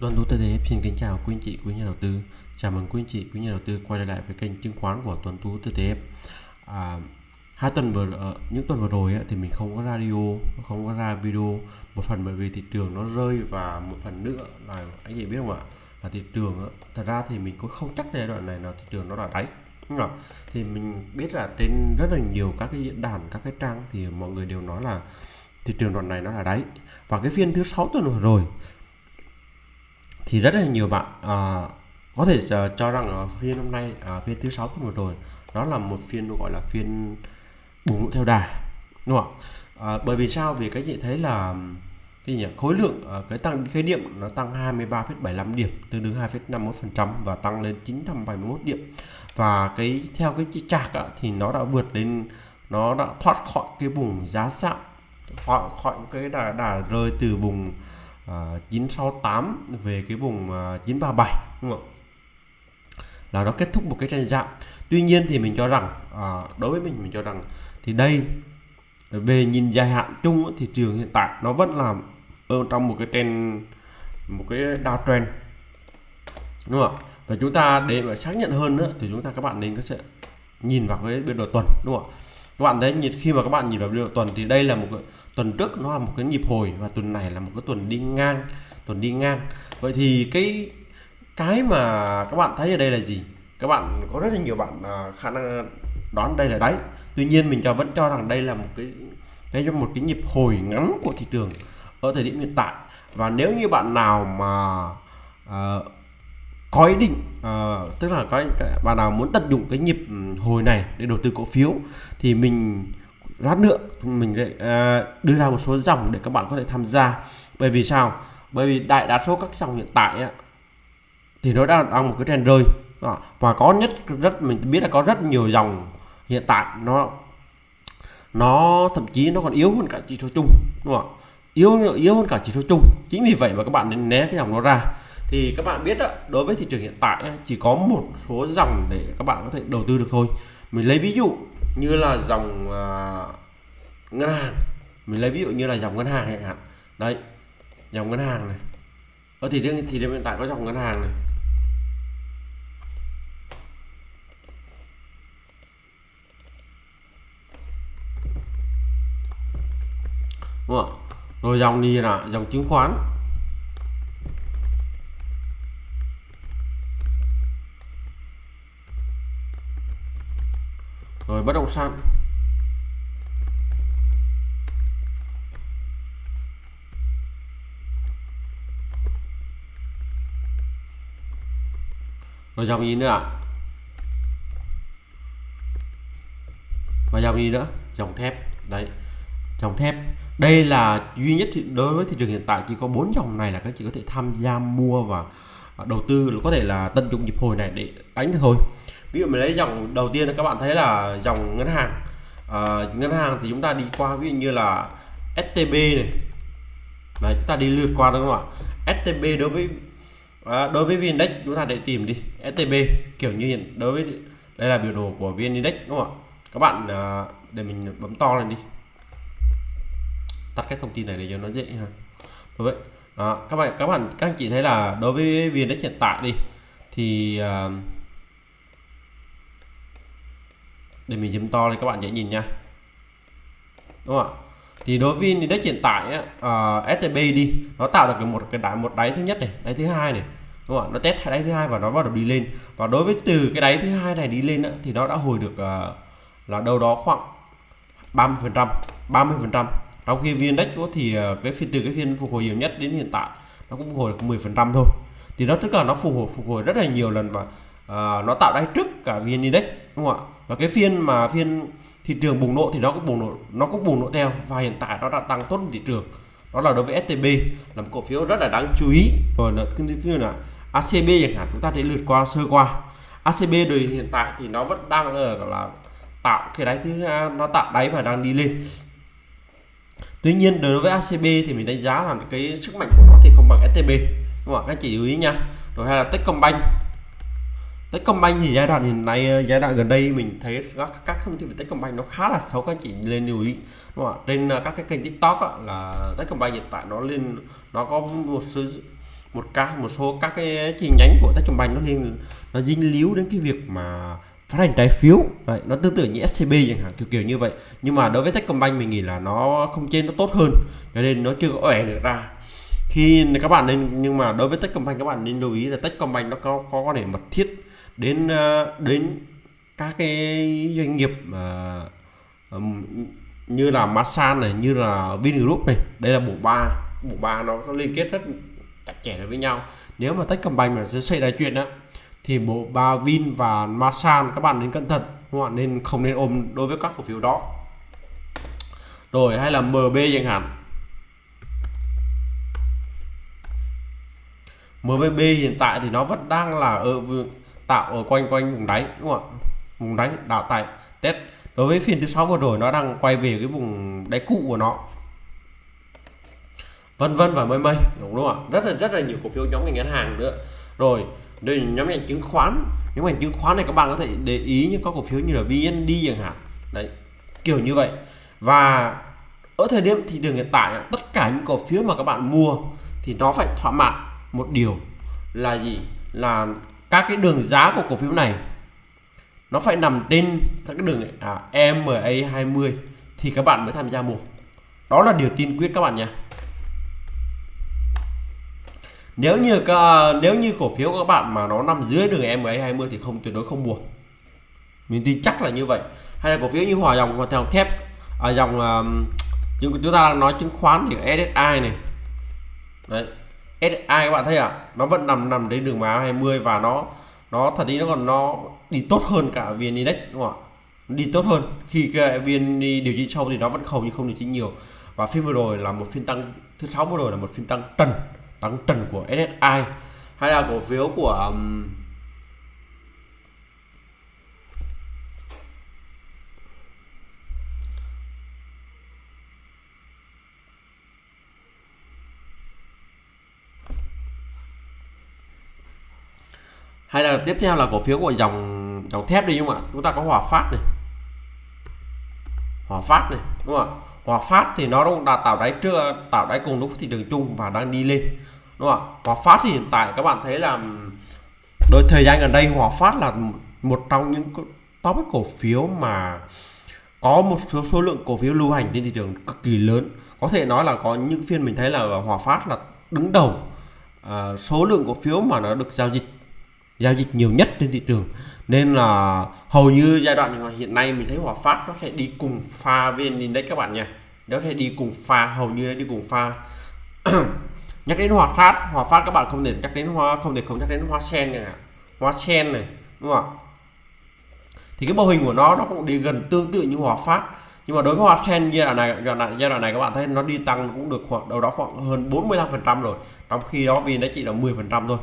Đoàn Tú TTF xin kính chào quý anh chị, quý nhà đầu tư. Chào mừng quý anh chị, quý nhà đầu tư quay lại với kênh chứng khoán của Tuấn Tú TTF. À, hai tuần vừa ờ, những tuần vừa rồi ấy, thì mình không có radio, không có ra video. Một phần bởi vì thị trường nó rơi và một phần nữa là anh chị biết không ạ? Là thị trường ấy, thật ra thì mình cũng không chắc giai đoạn này là thị trường nó là đáy. Đúng không? Thì mình biết là trên rất là nhiều các cái diễn đàn, các cái trang thì mọi người đều nói là thị trường đoạn này nó là đáy. Và cái phiên thứ sáu tuần vừa rồi thì rất là nhiều bạn à, có thể uh, cho rằng ở phiên hôm nay à, phiên thứ sáu vừa rồi đó là một phiên gọi là phiên bùng nổ theo đà đúng không à, bởi vì sao? Vì cái chị thấy là cái gì khối lượng à, cái tăng cái điểm nó tăng 23,75 điểm tương đương 2,51% và tăng lên 971 điểm. Và cái theo cái chỉ chạc á, thì nó đã vượt lên nó đã thoát khỏi cái vùng giá sạm khỏi khỏi cái đà đà rơi từ vùng À, uh, 968 về cái vùng à, uh, 937 đúng không là nó kết thúc một cái trend giảm tuy nhiên thì mình cho rằng uh, đối với mình mình cho rằng thì đây về nhìn dài hạn chung thị trường hiện tại nó vẫn là ở trong một cái trend một cái downtrend đúng không và chúng ta để mà xác nhận hơn nữa thì chúng ta các bạn nên có sẽ nhìn vào cái biên độ tuần đúng không ạ? Các bạn thấy khi mà các bạn nhìn vào biên tuần thì đây là một cái tuần trước nó là một cái nhịp hồi và tuần này là một cái tuần đi ngang tuần đi ngang. Vậy thì cái cái mà các bạn thấy ở đây là gì? Các bạn có rất là nhiều bạn à, khả năng đoán đây là đáy. Tuy nhiên mình cho vẫn cho rằng đây là một cái đây là một cái nhịp hồi ngắn của thị trường ở thời điểm hiện tại. Và nếu như bạn nào mà uh, có ý định Ờ, tức là có bạn nào muốn tận dụng cái nhịp ừ, hồi này để đầu tư cổ phiếu thì mình lát nữa mình lại uh, đưa ra một số dòng để các bạn có thể tham gia. Bởi vì sao? Bởi vì đại đa số các dòng hiện tại á, thì nó đang đang một cái trend rơi. Đó. và có nhất rất mình biết là có rất nhiều dòng hiện tại nó nó thậm chí nó còn yếu hơn cả chỉ số chung đúng không yếu yếu hơn cả chỉ số chung. Chính vì vậy mà các bạn nên né cái dòng nó ra thì các bạn biết đó, đối với thị trường hiện tại chỉ có một số dòng để các bạn có thể đầu tư được thôi. Mình lấy ví dụ như là dòng uh, ngân hàng. Mình lấy ví dụ như là dòng ngân hàng chẳng hạn. Đấy dòng ngân hàng này. Ở thị trường thì hiện tại có dòng ngân hàng này. Đúng không? rồi dòng gì là dòng chứng khoán. Bất động sản. Rồi dòng gì nữa ạ? Và dòng gì nữa? Dòng thép. Đấy, dòng thép. Đây là duy nhất đối với thị trường hiện tại chỉ có bốn dòng này là các chị có thể tham gia mua và đầu tư, có thể là tận dụng nhịp hồi này để đánh được thôi ví dụ mình lấy dòng đầu tiên các bạn thấy là dòng ngân hàng. À, ngân hàng thì chúng ta đi qua ví dụ như là STB này. Đấy, chúng ta đi lượt qua đúng không ạ? STB đối với à, đối với VN-Index chúng ta để tìm đi. STB kiểu như hiện đối với đây là biểu đồ của VN-Index đúng không ạ? Các bạn à, để mình bấm to lên đi. Tắt cái thông tin này để cho nó dễ ha. Đối với đó, các bạn các bạn các anh chị thấy là đối với VN-Index hiện tại đi thì uh, để mình zoom to lên các bạn dễ nhìn nha. Đúng không ạ? Thì đối với index hiện tại á, à, uh, STB đi nó tạo được một cái đáy một đáy thứ nhất này đáy thứ hai này. Đúng không ạ? Nó test đáy thứ hai và nó bắt đầu đi lên. Và đối với từ cái đáy thứ hai này đi lên á, thì nó đã hồi được uh, là đâu đó khoảng 30 phần trăm 30 phần trăm. Trong khi viên index thì uh, cái phiên từ cái phiên phục hồi nhiều nhất đến hiện tại nó cũng phục hồi được 10 phần trăm thôi. Thì nó tức là nó phục hồi phục hồi rất là nhiều lần và à, nó tạo đáy trước cả vn index đúng không ạ? Và cái phiên mà phiên thị trường bùng nổ thì nó cũng bùng nổ nó cũng bùng nổ theo. Và hiện tại nó đã tăng tốt thị trường. Đó là đối với STB là một cổ phiếu rất là đáng chú ý. Rồi là cái phiên là ACB chẳng hạn chúng ta thể lượt qua sơ qua. ACB đời hiện tại thì nó vẫn đang là, là tạo cái đáy thứ nó tạo đáy và đang đi lên. Tuy nhiên đối với ACB thì mình đánh giá là cái sức mạnh của nó thì không bằng STB đúng không ạ? Các chị lưu ý nha. Rồi hay là Techcombank. Techcombank thì giai đoạn hiện nay ờ, giai đoạn gần đây mình thấy các các thông tin về Techcombank nó khá là xấu các anh chị lên lưu ý đúng không? trên ờ, các cái kênh TikTok á, là Techcombank hiện tại nó lên nó có một số một các một số các cái chi nhánh của Techcombank nó liên nó dính líu đến cái việc mà phát hành trái phiếu. Vậy nó tương tự như SCB chẳng hạn kiểu kiểu như vậy. Nhưng mà đối với Techcombank mình nghĩ là nó không trên nó tốt hơn cho nên nó chưa có ẻ được ra. Khi các bạn nên nhưng mà đối với Techcombank các bạn nên lưu ý là Techcombank nó có có quan hệ mật thiết đến ờ, đến các cái doanh nghiệp mà như là Masan này, như là Vingroup này. Đây là bộ ba bộ ba nó có liên kết rất chặt chẽ với nhau. Nếu mà Techcombank mà sẽ xảy ra chuyện đó thì bộ ba Vin và Masan, các bạn nên cẩn thận, các bạn nên không nên ôm đối với các cổ phiếu đó. Rồi, hay là MB chẳng hạn. MBB hiện tại thì nó vẫn đang là ờ, ở tạo ở quanh quanh vùng đáy, đúng không ạ? Vùng đáy đảo tại test đối với phiên thứ sáu vừa rồi, nó đang quay về cái vùng đáy cũ của nó. Vân vân và mây mây, đúng không ạ? Rất là rất là nhiều cổ phiếu nhóm ngành ngân hàng nữa. Rồi, đây nhóm ngành chứng khoán. Nhóm ngành chứng khoán này các bạn có thể để ý những có cổ phiếu như là VND chẳng hạn. Đấy, kiểu như vậy. Và ở thời điểm thị trường hiện tại tất cả những cổ phiếu mà các bạn mua thì nó phải thỏa mãn một điều là gì? Là các cái đường giá của cổ phiếu này nó phải nằm trên các cái đường à, EMA 20 thì các bạn mới tham gia mua. Đó là điều tiên quyết các bạn nha nếu như nếu như cổ phiếu của các bạn mà nó nằm dưới đường EMA 20 thì không tuyệt đối không mua. Mình tin chắc là như vậy. Hay là cổ phiếu như hòa dòng hoặc dòng thép ở à, dòng uh, chúng ta đang nói chứng khoán thì SSI này. Đấy. SI các bạn thấy à? Nó vẫn nằm nằm đến đường máu 20 và nó nó thật đi nó còn nó đi tốt hơn cả VN Index đúng không ạ? Đi tốt hơn. Khi cái VN điều chỉnh sâu thì nó vẫn hầu như không điều chỉnh nhiều. Và phiên vừa rồi là một phiên tăng thứ sáu vừa rồi là một phiên tăng trần tăng trần của SSI hay là cổ phiếu của um, hay là tiếp theo là cổ phiếu của dòng dòng thép đi đúng không ạ? Chúng ta có hòa phát này. Hòa phát này đúng không ạ? Hòa phát thì nó cũng đã tạo đáy trước tạo đáy cùng lúc thị trường chung và đang đi lên đúng không ạ? Hòa phát thì hiện tại các bạn thấy là đôi thời gian gần đây hòa phát là một trong những top cổ phiếu mà có một số số lượng cổ phiếu lưu hành trên thị trường cực kỳ lớn. Có thể nói là có những phiên mình thấy là hòa phát là đứng đầu à, số lượng cổ phiếu mà nó được giao dịch giao dịch nhiều nhất trên thị trường. Nên là hầu như giai đoạn hiện nay mình thấy Hòa Phát nó sẽ đi cùng pha VN Index các bạn nha nó sẽ đi cùng pha hầu như đi cùng pha. Nhắc đến Hòa Phát Hòa Phát các bạn không thể nhắc đến hoa không thể không nhắc đến hoa sen này hoa sen này đúng không ạ? Thì cái mô hình của nó nó cũng đi gần tương tự như Hòa Phát. Nhưng mà đối với hoa sen giai đoạn này giai đoạn, giai đoạn này các bạn thấy nó đi tăng cũng được khoảng đâu đó khoảng hơn 45 phần trăm rồi. Trong khi đó vì nó chỉ là 10 phần trăm thôi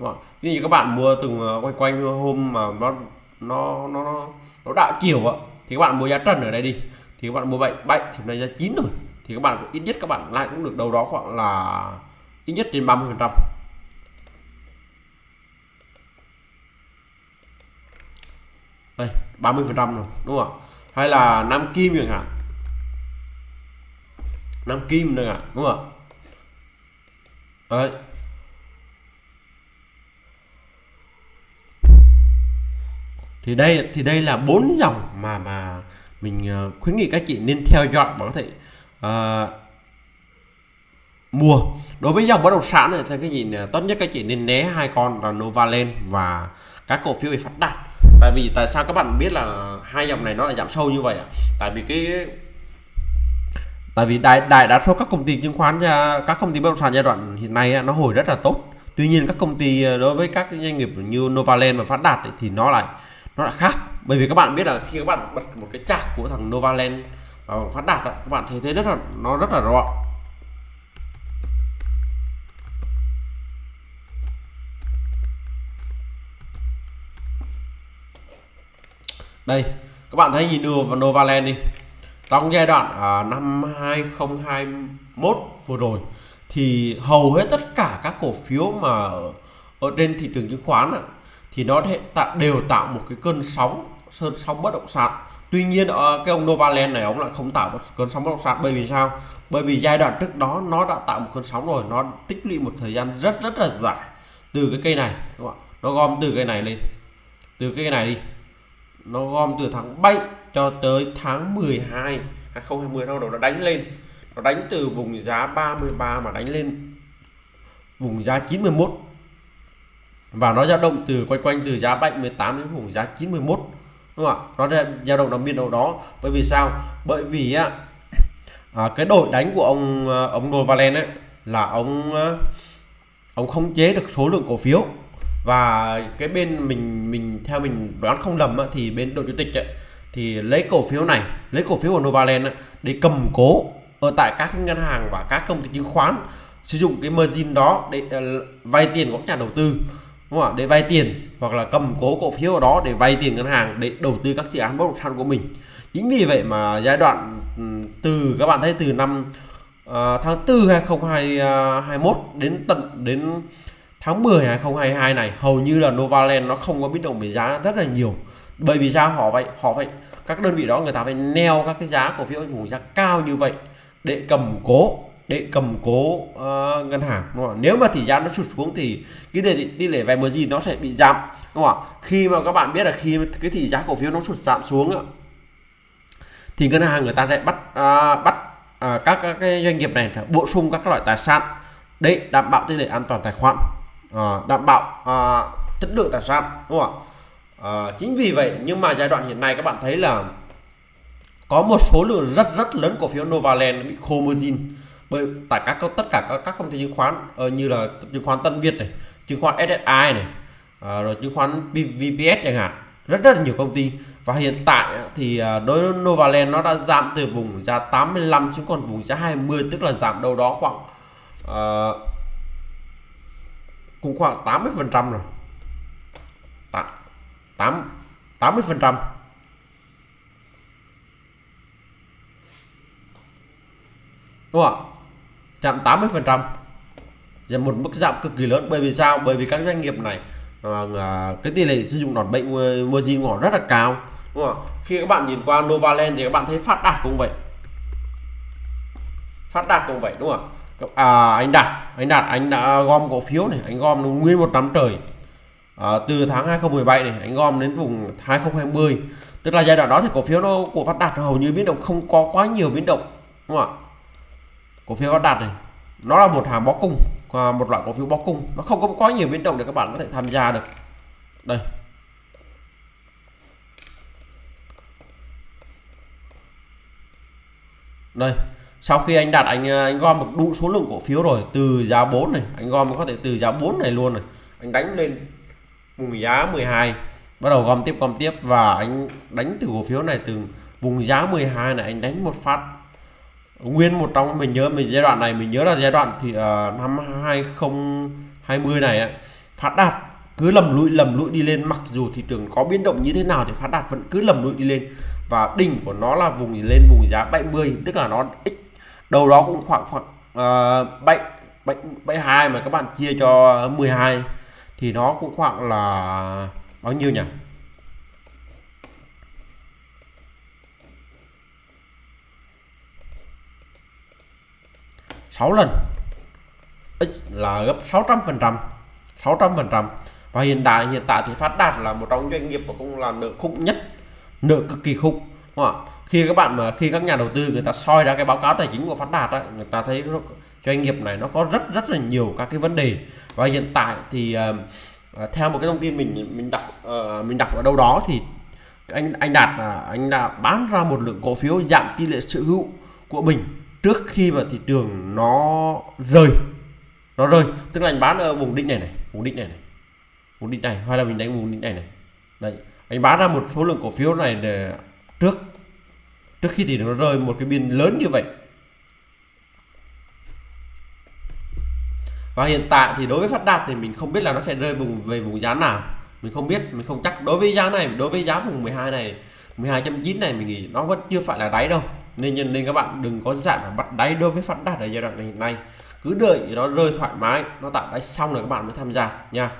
đúng không? ví dụ các bạn mua từng ờ, quanh quanh hôm mà nó nó nó nó đạo chiều á, thì các bạn mua giá trần ở đây đi. Thì các bạn mua bệnh bệnh thì này giá chín rồi. Thì các bạn, ít nhất các bạn lại cũng được đâu đó khoảng là ít nhất trên 30 phần trăm. Đây 30 phần trăm rồi, đúng không hay là nam kim chẳng hạn. Nam kim nữa ạ, đúng không đấy. Thì đây thì đây là bốn dòng mà mà mình ờ, khuyến nghị các chị nên theo dõi và có thể uh, mua. Đối với dòng bất động sản này thì cái gì ờ, tốt nhất các chị nên né hai con là Novaland và các cổ phiếu về phát đạt. Tại vì tại sao các bạn biết là hai dòng này nó lại giảm sâu như vậy ạ? Tại vì cái tại vì đại đại đa số các công ty chứng khoán các công ty bất động sản giai đoạn hiện nay nó hồi rất là tốt. Tuy nhiên các công ty đối với các doanh nghiệp như Novaland và phát đạt thì nó lại nó là khác. Bởi vì các bạn biết là khi các bạn bật một cái chạc của thằng Novaland vào phát đạt các bạn thấy thế rất là nó rất là rõ. Đây các bạn thấy nhìn đưa vào Novaland đi. Trong giai đoạn à, năm 2021 vừa rồi thì hầu hết tất cả các cổ phiếu mà ở, trên thị trường chứng khoán thì nó tạo, đều tạo một cái cơn sóng sơn sóng bất động sản. Tuy nhiên ờ, cái ông Novaland này, ông lại không tạo một cơn sóng bất động sản. Bởi vì sao? Bởi vì giai đoạn trước đó nó đã tạo một cơn sóng rồi, nó tích lũy một thời gian rất rất là dài từ cái cây này, đúng không? nó gom từ cây này lên, từ cây này đi. Nó gom từ tháng 7 cho tới tháng 12 2020 đâu nó đánh lên. Nó đánh từ vùng giá 33 mà đánh lên vùng giá 91 và nó dao động từ quanh quanh từ giá 78 đến vùng giá 91 đúng không ạ? Nó dao động nằm biên độ đó. Bởi vì sao? Bởi vì á à, cái đội đánh của ông à, ông Novalen ấy là ông à, ông không chế được số lượng cổ phiếu. Và cái bên mình mình theo mình đoán không lầm á thì bên đội chủ tịch ấy, thì lấy cổ phiếu này lấy cổ phiếu của Novaland để cầm cố ở tại các ngân hàng và các công ty chứng khoán sử dụng cái margin đó để uh, vay tiền của các nhà đầu tư đúng không ạ? Để vay tiền hoặc là cầm cố cổ phiếu ở đó để vay tiền ngân hàng để đầu tư các dự án bất động sản của mình. Chính vì vậy mà giai đoạn ừ, từ các bạn thấy từ năm uh, tháng 4 2021 à, đến tận đến tháng 10 2022 này hầu như là Novaland nó không có biến động về giá rất là nhiều. Bởi vì sao? Họ vậy họ vậy? các đơn vị đó người ta phải neo các cái giá cổ phiếu vùng giá cao như vậy để cầm cố để cầm cố uh, ngân hàng đúng không? nếu mà tỷ giá nó sụt xuống thì cái tỷ, tỷ lệ vay gì nó sẽ bị giảm đúng không khi mà các bạn biết là khi cái tỷ giá cổ phiếu nó sụt giảm xuống thì ngân hàng người ta sẽ bắt uh, bắt uh, các, các cái doanh nghiệp này bổ sung các loại tài sản để đảm bảo tỷ lệ an toàn tài khoản uh, đảm bảo uh, chất lượng tài sản đúng không ạ? Uh, chính vì vậy nhưng mà giai đoạn hiện nay các bạn thấy là có một số lượng rất rất lớn cổ phiếu Novaland bị khô margin bởi tại các tất cả các, các công ty chứng khoán uh, như là chứng khoán Tân Việt này chứng khoán SSI này uh, rồi chứng khoán VPS chẳng hạn rất rất nhiều công ty. Và hiện tại ờ, thì đối với Novaland nó đã giảm từ vùng giá 85 xuống còn vùng giá 20 tức là giảm đâu đó khoảng uh, cũng khoảng 80 phần trăm rồi. 8 80 phần trăm. Đúng không ạ? Chạm 80 phần trăm. Là một mức giảm cực kỳ lớn. Bởi vì sao? Bởi vì các doanh nghiệp này à, cái tỷ lệ sử dụng đòn bệnh margin của rất là cao đúng không khi các bạn nhìn qua Novaland thì các bạn thấy phát đạt cũng vậy. Phát đạt cũng vậy đúng không à, anh đạt anh đạt anh đã gom cổ phiếu này anh gom nguyên một năm trời. À, từ tháng 2017 này anh gom đến vùng 2020 tức là giai đoạn đó thì cổ phiếu nó của phát đạt hầu như biến động không có quá nhiều biến động đúng không ạ? Cổ phiếu đạt này, nó là một hàng bó cung, và một loại cổ phiếu bó cung. Nó không có quá nhiều biến động để các bạn có thể tham gia được. Đây. Đây. Sau khi anh đặt anh anh gom một đủ số lượng cổ phiếu rồi, từ giá 4 này, anh gom có thể từ giá 4 này luôn này. Anh đánh lên vùng giá 12 bắt đầu gom tiếp gom tiếp. Và anh đánh từ cổ phiếu này từ vùng giá 12 này, anh đánh một phát nguyên một trong mình nhớ mình giai đoạn này mình nhớ là giai đoạn thì uh, năm 2020 này ấy, phát đạt cứ lầm lũi lầm lũi đi lên. Mặc dù thị trường có biến động như thế nào thì phát đạt vẫn cứ lầm lũi đi lên. Và đỉnh của nó là vùng lên vùng giá 70 tức là nó x đầu đó cũng khoảng khoảng uh, 7 7 72 mà các bạn chia cho 12 thì nó cũng khoảng là bao nhiêu nhỉ? Sáu lần. X là gấp 600 phần trăm 600 phần trăm. Và hiện tại hiện tại thì phát đạt là một trong doanh nghiệp mà cũng là nợ khủng nhất nợ cực kỳ khủng đúng không ạ? Khi các bạn mà khi các nhà đầu tư người ta soi ra cái báo cáo tài chính của phát đạt ấy, người ta thấy doanh nghiệp này nó có rất rất là nhiều các cái vấn đề. Và hiện tại thì uh, theo một cái thông tin mình mình đọc uh, mình đọc ở đâu đó thì anh anh đạt là anh đã bán ra một lượng cổ phiếu giảm tỷ lệ sở hữu của mình trước khi mà thị trường nó rơi nó rơi, tức là anh bán ở vùng đỉnh này này, vùng đỉnh này này, vùng đỉnh này, hay là mình đánh vùng đỉnh này này. Đấy, anh bán ra một số lượng cổ phiếu này để trước trước khi thì nó rơi, một cái biên lớn như vậy. Và hiện tại thì đối với phát đạt thì mình không biết là nó sẽ rơi vùng, về vùng giá nào. Mình không biết, mình không chắc. Đối với giá này, đối với giá vùng 12 này 12.9 này mình nghĩ nó vẫn chưa phải là đáy đâu nên nên các bạn đừng có dạng bắt đáy đối với phát đạt ở giai đoạn này hiện nay. Cứ đợi nó rơi thoải mái nó tạo đáy xong rồi các bạn mới tham gia nha.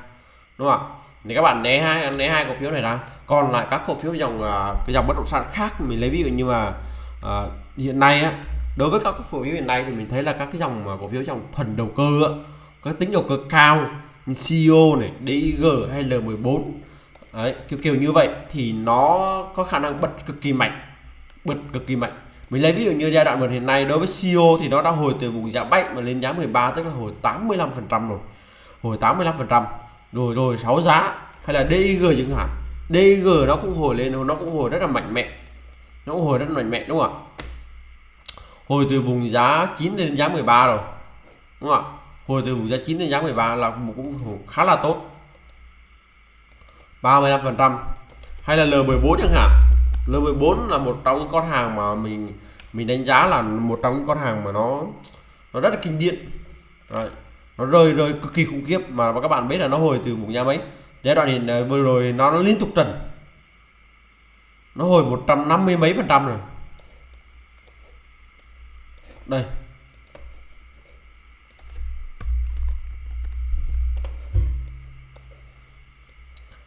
Đúng không ạ? Thì các bạn né hai né hai cổ phiếu này ra còn lại các cổ phiếu dòng à, cái dòng bất động sản khác mình lấy ví dụ như mà uh, hiện nay á đối với các cổ phiếu hiện nay thì mình thấy là các cái dòng mà cổ phiếu dòng thuần đầu cơ á, có tính đầu cơ cao như CEO này DIG hay L14 Đấy, kiểu kiểu như vậy thì nó có khả năng bật cực kỳ mạnh bật cực kỳ mạnh mình lấy ví dụ như giai đoạn một hiện nay, đối với CEO thì nó đã hồi từ vùng giá 7 mà lên giá 13 tức là hồi 85 phần trăm rồi. Hồi 85 phần trăm. Rồi rồi 6 giá, hay là DIG chẳng hạn. DIG nó cũng hồi lên, nó cũng hồi rất là mạnh mẽ. Nó cũng hồi rất là mạnh mẽ, đúng không ạ? Hồi từ vùng giá 9 lên giá 13 rồi, đúng không ạ? Hồi từ vùng giá 9 lên giá 13 là cũng khá là tốt. 35 phần trăm. Hay là L14 chẳng hạn. L14 là một trong những con hàng mà mình mình đánh giá là một trong những con hàng mà nó nó rất là kinh điển. Đấy. nó rơi rơi cực kỳ khủng khiếp mà các bạn biết là nó hồi từ vùng nhà mấy giai đoạn hiện ờ, vừa rồi nó, nó liên tục trần. Nó hồi 150 mấy phần trăm rồi. Đây.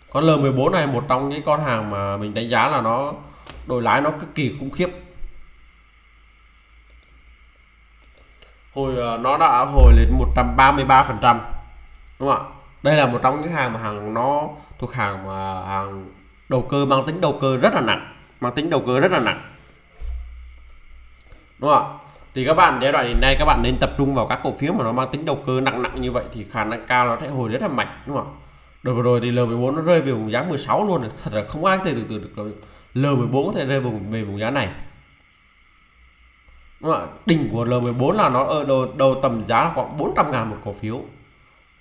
Con L14 này một trong những con hàng mà mình đánh giá là nó đổi lái nó cực kỳ khủng khiếp. Hồi ờ, nó đã hồi lên 133 phần trăm, đúng không ạ? Đây là một trong những hàng mà hàng nó thuộc hàng mà hàng đầu cơ, mang tính đầu cơ rất là nặng, mang tính đầu cơ rất là nặng. Đúng không ạ? Thì các bạn, giai đoạn hiện nay các bạn nên tập trung vào các cổ phiếu mà nó mang tính đầu cơ nặng nặng như vậy thì khả năng cao nó sẽ hồi rất là mạnh, đúng không ạ? Đợt vừa rồi thì L14 nó rơi về vùng giá 16 luôn thật là không ai thể tưởng tượng được L14 có thể rơi vùng về vùng giá này. Đúng không? đỉnh của L14 là nó ở đầu, đầu tầm giá là khoảng 400 ngàn một cổ phiếu.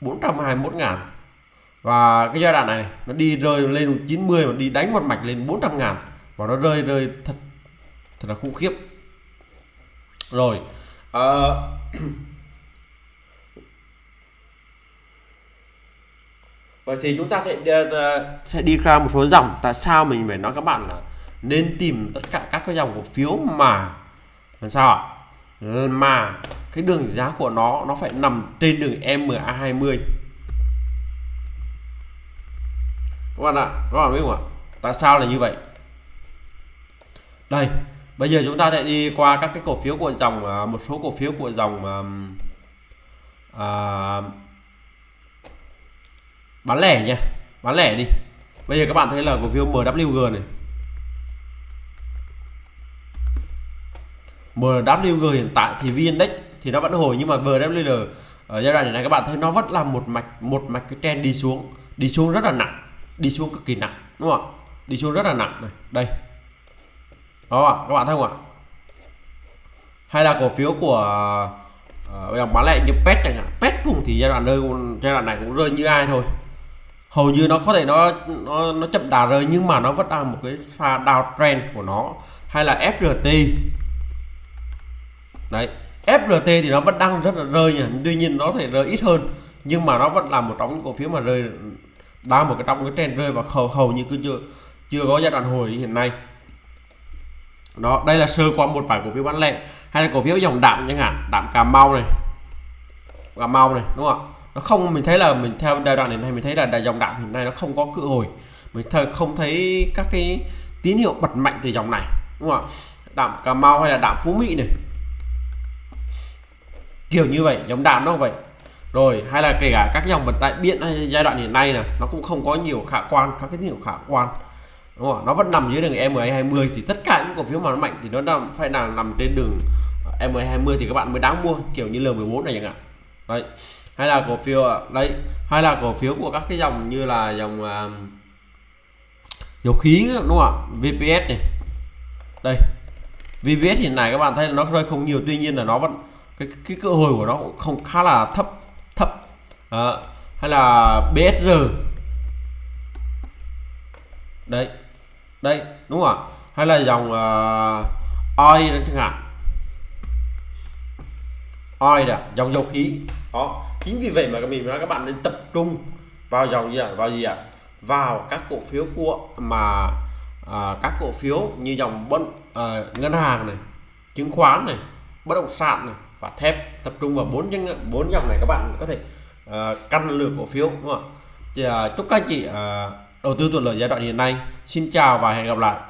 421 ngàn. Và cái giai đoạn này nó đi rơi lên 90 và đi đánh một mạch lên 400 ngàn. Và nó rơi rơi thật thật là khủng khiếp. Rồi uh, Vậy thì chúng ta sẽ ờ, ờ, sẽ đi ra một số dòng. Tại sao mình phải nói các bạn là nên tìm tất cả các cái dòng cổ phiếu mà làm sao ạ? Ờ, mà cái đường giá của nó nó phải nằm trên đường MA20 các bạn ạ các bạn biết không ạ? Tại sao là như vậy? Đây bây giờ chúng ta sẽ đi qua các cái cổ phiếu của dòng một số cổ phiếu của dòng uh, bán lẻ nha bán lẻ đi. Bây giờ các bạn thấy là cổ phiếu MWG này. MWG hiện tại thì VN Index thì nó vẫn hồi nhưng mà MWG ở giai đoạn này các bạn thấy nó vẫn là một mạch một mạch cái trend đi xuống. Đi xuống rất là nặng. Đi xuống cực kỳ nặng đúng không ạ? Đi xuống rất là nặng này. Đây. Đó các bạn thấy không ạ? Hay là cổ phiếu của uh, bán lẻ như pet chẳng hạn. Pet cũng thì giai đoạn nơi giai đoạn này cũng rơi như ai thôi hầu như nó có thể nó nó nó chậm đà rơi nhưng mà nó vẫn đang một cái pha downtrend của nó, hay là FRT đấy FRT thì nó vẫn đang rất là rơi nhỉ tuy nhiên nó thể rơi ít hơn, nhưng mà nó vẫn là một trong những cổ phiếu mà rơi, đang một cái trong cái trend rơi và hầu hầu như cứ chưa chưa có giai đoạn hồi hiện nay. Đó, đây là sơ qua một vài cổ phiếu bán lẻ, hay là cổ phiếu dòng đạm chẳng hạn, đạm cà mau này. Cà mau này, đúng không nó không, mình thấy là mình theo giai đoạn này mình thấy là dòng đạm hiện nay nó không có cự hồi. Mình thật không thấy các cái tín hiệu bật mạnh từ dòng này, đúng không ạ? Đạm cà mau hay là đạm phú mỹ này. Kiểu như vậy dòng đạm nó vậy. Rồi, hay là kể cả các dòng vận tải biển hay giai đoạn hiện nay này nó cũng không có nhiều khả quan, các cái tín hiệu khả quan. Đúng không? nó vẫn nằm dưới đường M20 thì tất cả những cổ phiếu mà nó mạnh thì nó đang phải là nằm trên đường M20 thì các bạn mới đáng mua, kiểu như L14 này chẳng hạn. Đấy hay là cổ phiếu đấy hay là cổ phiếu của các cái dòng như là dòng à, dầu khí đúng không ạ? VPS này. Đây VPS hiện nay các bạn thấy nó rơi không nhiều tuy nhiên là nó vẫn cái cái cơ hội của nó cũng không khá là thấp thấp. À, hay là BSR đây đây đúng không ạ? Hay là dòng à, uh, oi chẳng hạn. Oi là dòng dầu khí. Đó chính vì vậy mà mình nói các bạn nên tập trung vào dòng gì ạ? Vào gì ạ? Vào các cổ phiếu của mà à, các cổ phiếu như dòng bất à, ngân hàng này chứng khoán này bất động sản này và thép. Tập trung vào bốn những bốn dòng này các bạn có thể à, căn lược cổ phiếu đúng không ạ? À, chúc các anh chị à, đầu tư thuận lợi giai đoạn hiện nay. Xin chào và hẹn gặp lại.